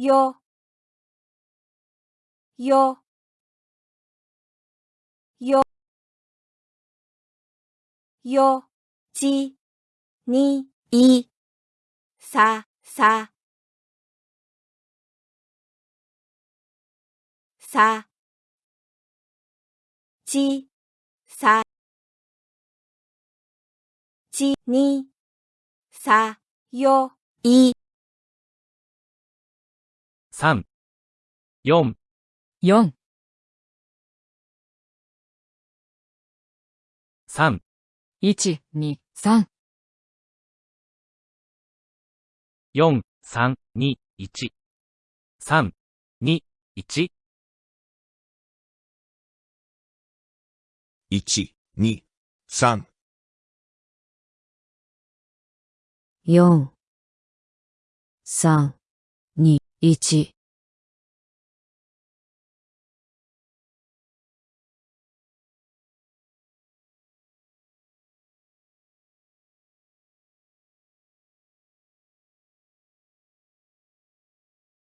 よ、よ、よ、よ、ち、に、い、さ、さ、さ、ち、さ、ち、に、さ、よ、い、三、四、四、三、一、二、三、四、三、二、一、三、二、一、1、2、3、四、三、二、一。